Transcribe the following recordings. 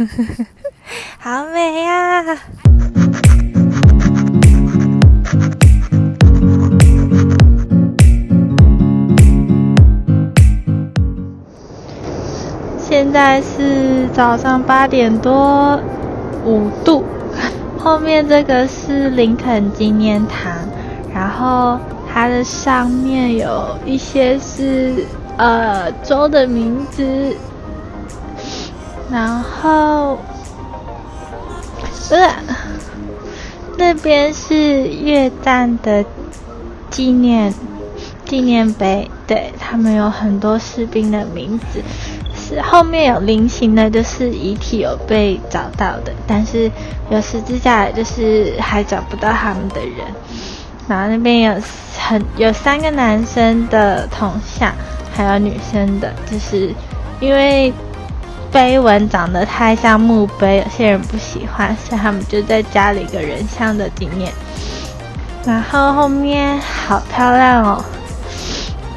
呵 呵好美呀！现在是早上八点多，五度。后面这个是林肯纪念堂，然后它的上面有一些是呃州的名字，然后呃那边是越战的纪念纪念碑，对他们有很多士兵的名字。是后面有菱形的，就是遗体有被找到的，但是有十字架，就是还找不到他们的人。然后那边有很有三个男生的铜像，还有女生的，就是因为碑文长得太像墓碑，有些人不喜欢，所以他们就在加了一个人像的纪念。然后后面好漂亮哦，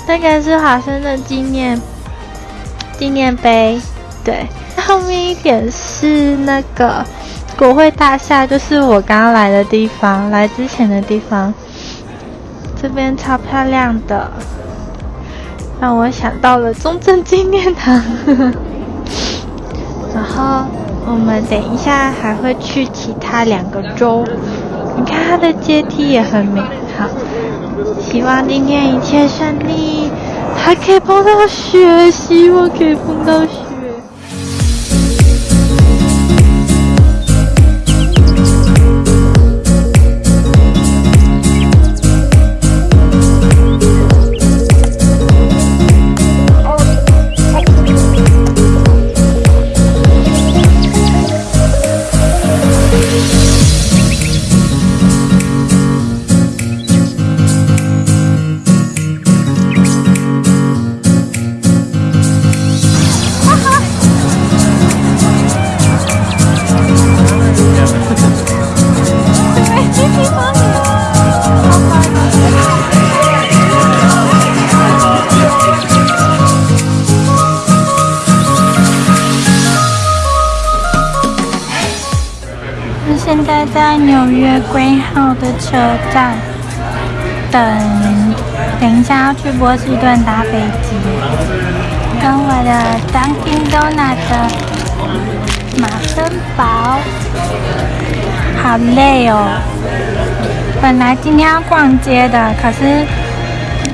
那个是华生的纪念。纪念碑，对，后面一点是那个国会大厦，就是我刚刚来的地方，来之前的地方，这边超漂亮的，让我想到了中正纪念堂。然后我们等一下还会去其他两个州，你看它的阶梯也很美，好，希望今天一切顺利。还可以碰到雪，希望可以碰到雪。现在在纽约归号的车站等，等一下要去波士顿搭飞机，跟我的 Dunkin Donut 的马森堡，好累哦。本来今天要逛街的，可是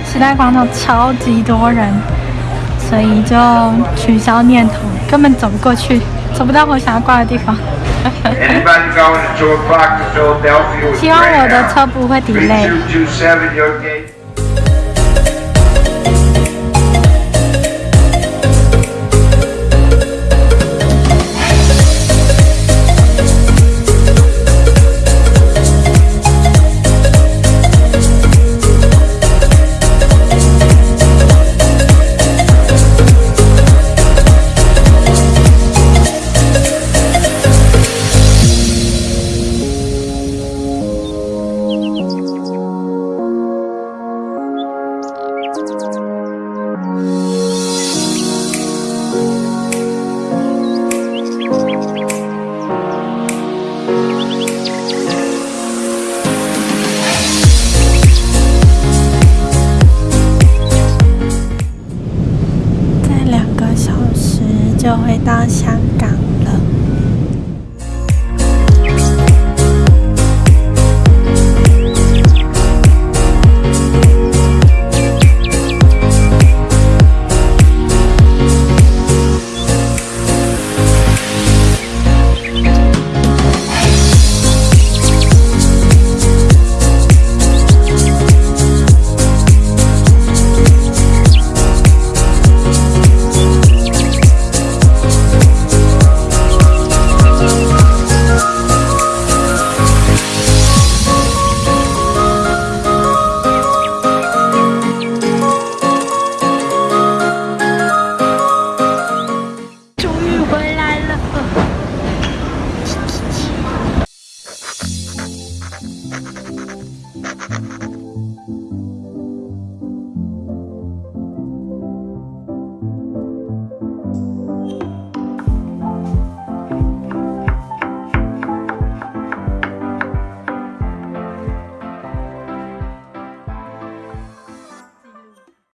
时代广场超级多人，所以就取消念头，根本走不过去，走不到我想要逛的地方。希望我的车不会 delay。当香